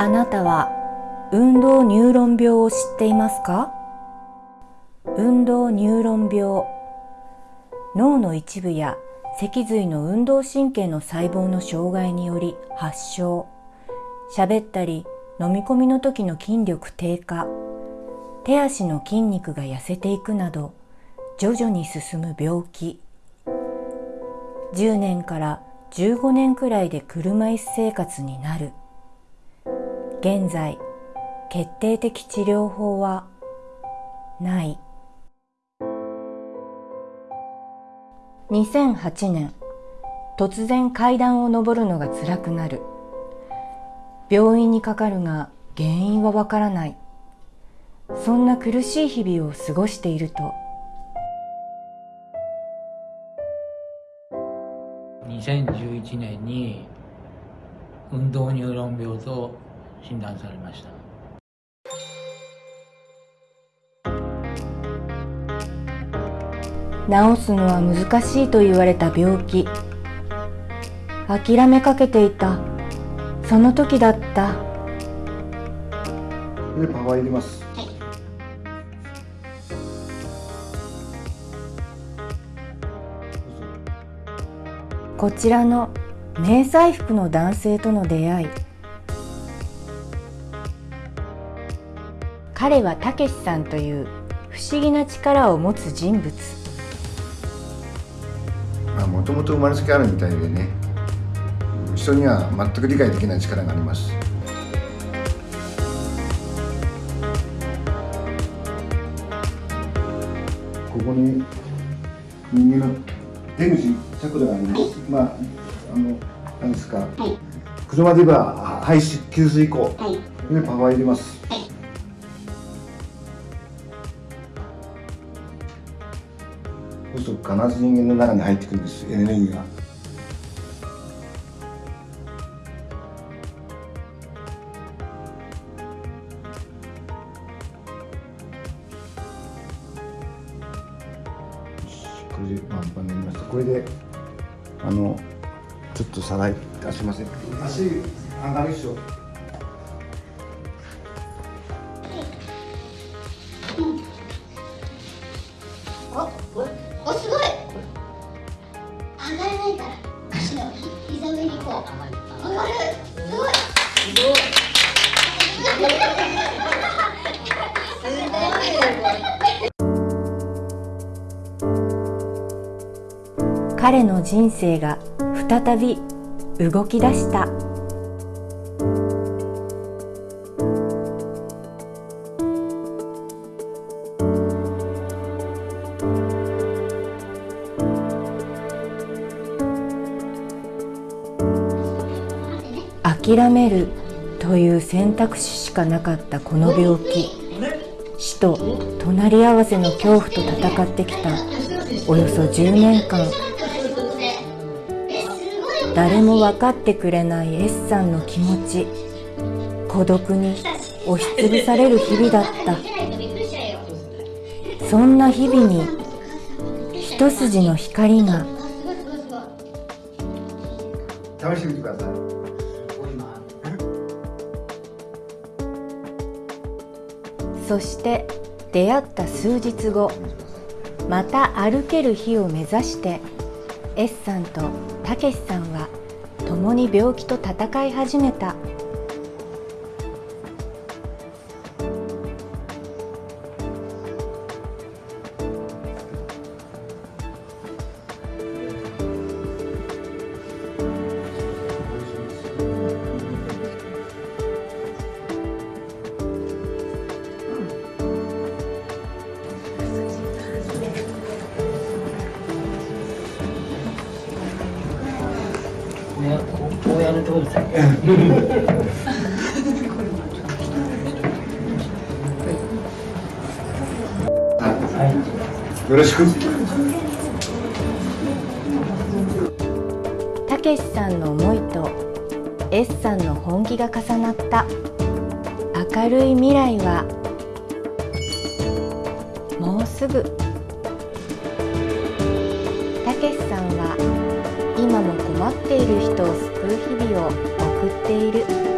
あなたは運動ニューロン病を知っていますか？運動ニューロン病。脳の一部や脊髄の運動神経の細胞の障害により発症。喋ったり飲み込みの時の筋力低下。手足の筋肉が痩せていくなど徐々に進む病気。10年から15年くらいで車椅子生活になる。現在決定的治療法はない。2008年突然階段を上るのが辛くなる。病院にかかるが原因はわからない。そんな苦しい日々を過ごしていると。2011年に運動ニューロン病と診断されました。治すのは難しいと言われた病気。諦めかけていた。その時だった。でパワー入れます、こちらの迷彩服の男性との出会い彼はたけしさんという不思議な力を持つ人物。まあもともと生まれつきあるみたいでね人には全く理解できない力があります。ここに人間の出口チャクラがあります、まああの何ですか、車で言えば排水給水口、でパワー入れます、そうすると必ず人間の中に入ってくるんです。エネルギーが。これでパンパンになりました。これであのちょっとさらい。出しません。足上がるでしょ膝上にこう。上がる。すごい。すごい。彼の人生が再び動き出した諦めるという選択肢しかなかったこの病気。死と隣り合わせの恐怖と戦ってきた。およそ10年間。誰も分かってくれない S さんの気持ち。孤独に押しつぶされる日々だった。そんな日々に一筋の光が。試してみてください。そして出会った数日後また歩ける日を目指して S さんとたけしさんは共に病気と闘い始めた。こうこうやるとですねよろしくたけしさんの思いと S さんの本気が重なった明るい未来はもうすぐ。たけしさんは今も困っている人を日々を送っている。